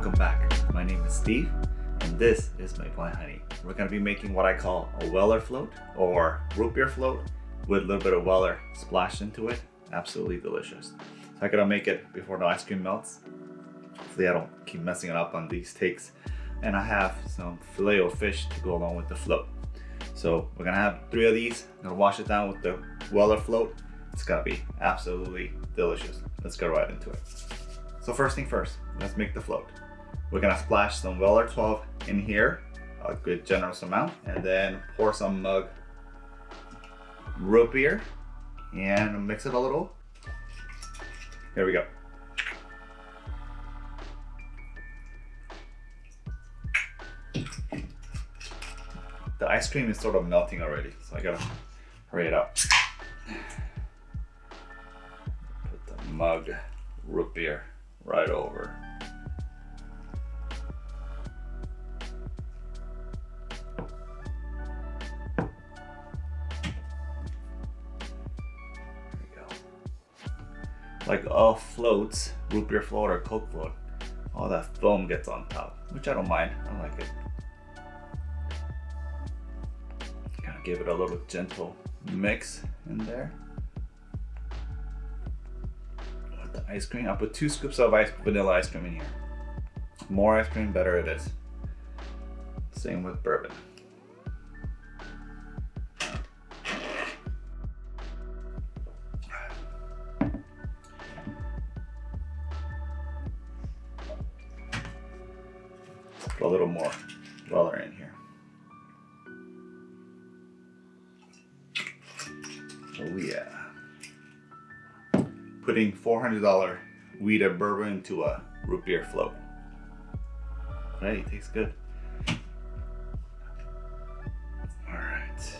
welcome back. My name is Steve and this is my Blind Honey. We're going to be making what I call a Weller float or root beer float with a little bit of Weller splashed into it. Absolutely delicious. So I gotta make it before the ice cream melts. Hopefully I don't keep messing it up on these takes. And I have some filet of fish to go along with the float. So we're gonna have three of these. I'm gonna wash it down with the Weller float. It's gonna be absolutely delicious. Let's go right into it. So first thing first, let's make the float. We're gonna splash some Weller 12 in here, a good generous amount, and then pour some mug root beer and mix it a little. Here we go. The ice cream is sort of melting already, so I gotta hurry it up. Put the mug root beer right over. Like all floats, root beer float or coke float, all that foam gets on top, which I don't mind. I like it. Kind of give it a little gentle mix in there. With the ice cream. I put two scoops of ice vanilla ice cream in here. More ice cream, better it is. Same with bourbon. Oh yeah putting $400 wheated bourbon into a root beer float. Hey, tastes good. All right.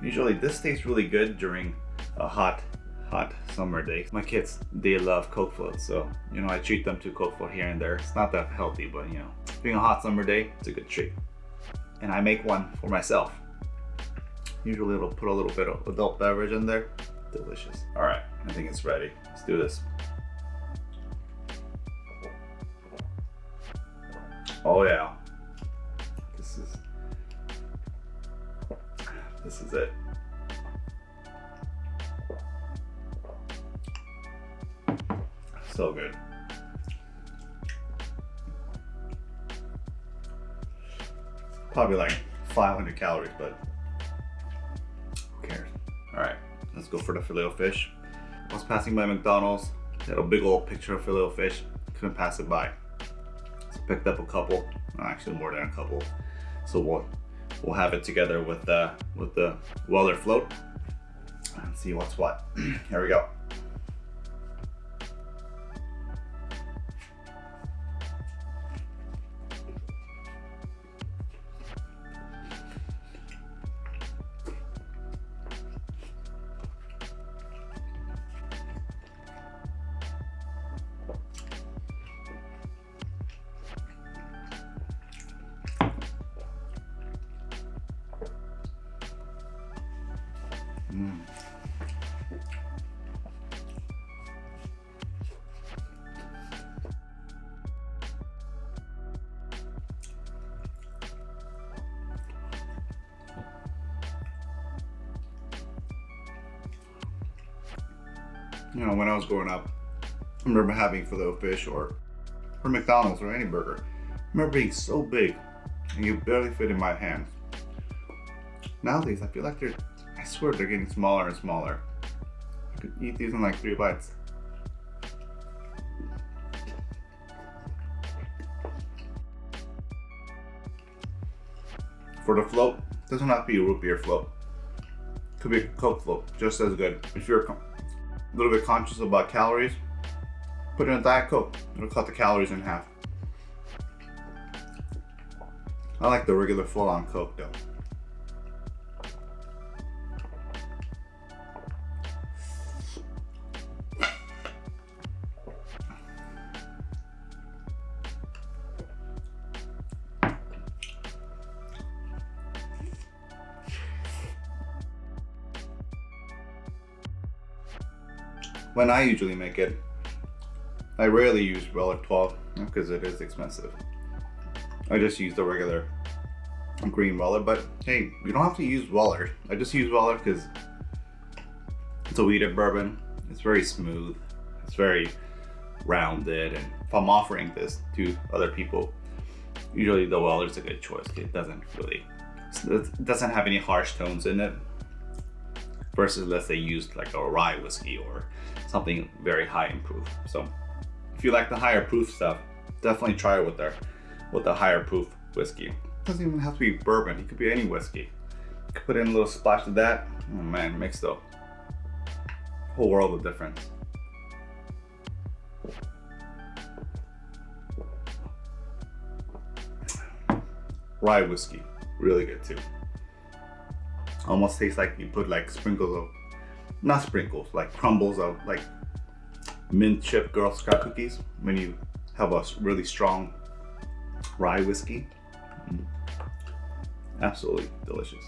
Usually this tastes really good during a hot, hot summer day. My kids, they love Coke floats, so, you know, I treat them to Coke float here and there. It's not that healthy, but, you know, being a hot summer day, it's a good treat. And I make one for myself. Usually it'll put a little bit of adult beverage in there. Delicious. All right, I think it's ready. Let's do this. Oh yeah. This is, this is it. So good. Probably like 500 calories, but who cares? All right, Let's go for the filet fish. I was passing by McDonald's, they had a big old picture of filet fish. Couldn't pass it by. So picked up a couple, actually more than a couple. So we'll we'll have it together with the with the Weller float and see what's what. Here we go. You know, when I was growing up, I remember having filet fish or or McDonald's or any burger. I remember being so big and you barely fit in my hand. Nowadays, I feel like they're, I swear they're getting smaller and smaller. I could eat these in like three bites. For the float, doesn't have to be a root beer float. Could be a Coke float, just as good. If you're a little bit conscious about calories, put in a Diet Coke. It'll cut the calories in half. I like the regular full-on Coke though. When I usually make it, I rarely use Weller 12 because it is expensive. I just use the regular green Weller, but hey, you don't have to use Weller. I just use Weller because it's a wheated bourbon. It's very smooth. It's very rounded. And if I'm offering this to other people, usually the Weller is a good choice. It doesn't really, it doesn't have any harsh tones in it versus let's say used like a rye whiskey or something very high in proof. So if you like the higher proof stuff, definitely try it with their with the higher proof whiskey. It doesn't even have to be bourbon, it could be any whiskey. You could put in a little splash of that. Oh man, makes the whole world of difference. Rye whiskey, really good too. Almost tastes like you put like sprinkles of, not sprinkles, like crumbles of like mint chip Girl Scout cookies when you have a really strong rye whiskey. Mm. Absolutely delicious.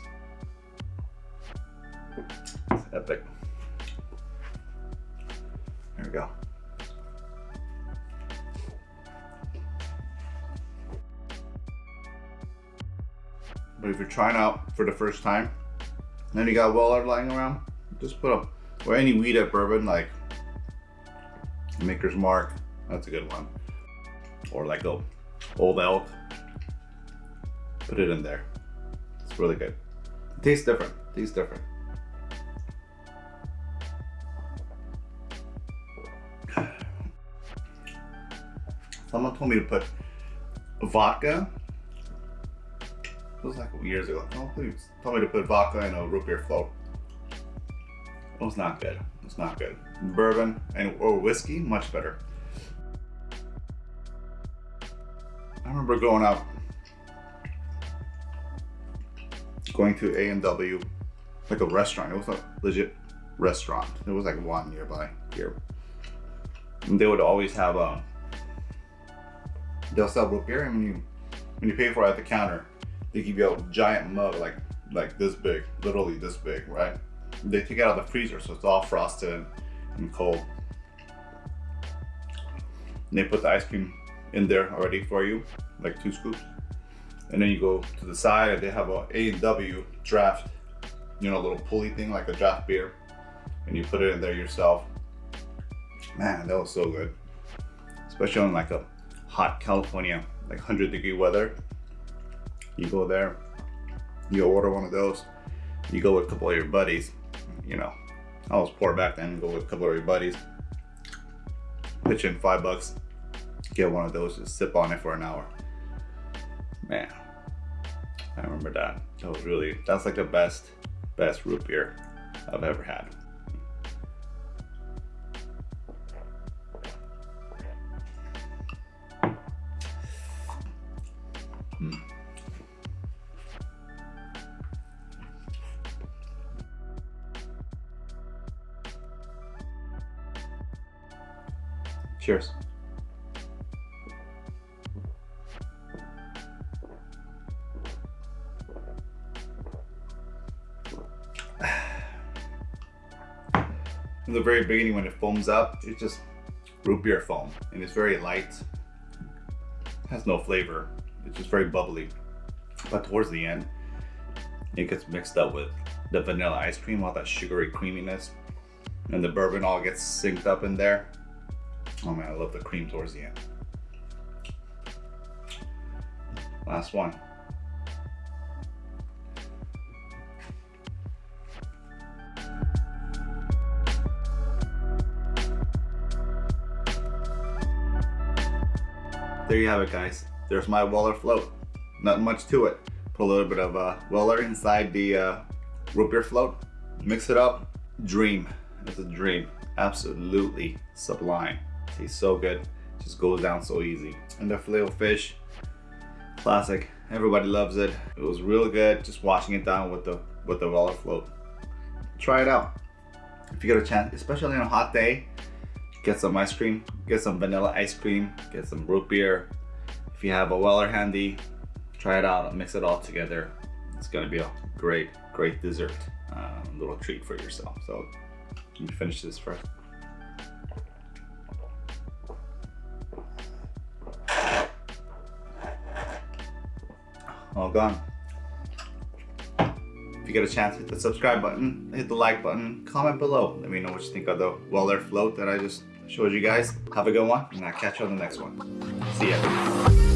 It's epic. There we go. But if you're trying out for the first time, and you got Weller lying around, just put them, or any wheated bourbon like Maker's Mark, that's a good one. Or like a Old Elk, put it in there. It's really good. It tastes different, it tastes different. Someone told me to put vodka it was like years ago. Oh, please. Told me to put vodka in a root beer float. It was not good. It's not good. Bourbon and or whiskey, much better. I remember going out, going to A&W, like a restaurant. It was a legit restaurant. It was like one nearby here. And they would always have a, um, they'll sell root beer and when you, when you pay for it at the counter, they give you a giant mug like like this big, literally this big, right? They take it out of the freezer, so it's all frosted and cold. And they put the ice cream in there already for you, like two scoops. And then you go to the side and they have a A&W draft, you know, little pulley thing like a draft beer. And you put it in there yourself. Man, that was so good. Especially on like a hot California, like 100 degree weather. You go there, you order one of those, you go with a couple of your buddies, you know, I was poor back then, go with a couple of your buddies, pitch in five bucks, get one of those, just sip on it for an hour. Man, I remember that. That was really, that's like the best, best root beer I've ever had. Cheers. In the very beginning when it foams up, it's just root beer foam and it's very light. It has no flavor. It's just very bubbly. But towards the end, it gets mixed up with the vanilla ice cream, all that sugary creaminess. And the bourbon all gets synced up in there. Oh man, I love the cream towards the end. Last one. There you have it guys. There's my Weller float. Not much to it. Put a little bit of uh, Weller inside the uh, root beer float. Mix it up. Dream. It's a dream. Absolutely sublime. Tastes so good. Just goes down so easy. And the filet fish, classic. Everybody loves it. It was real good just washing it down with the with the Weller float. Try it out. If you get a chance, especially on a hot day, get some ice cream, get some vanilla ice cream, get some root beer. If you have a Weller handy, try it out, mix it all together. It's gonna be a great, great dessert, uh, little treat for yourself. So, let me finish this first. All gone. If you get a chance, hit the subscribe button, hit the like button, comment below. Let me know what you think of the Weller float that I just showed you guys. Have a good one, and I'll catch you on the next one. See ya.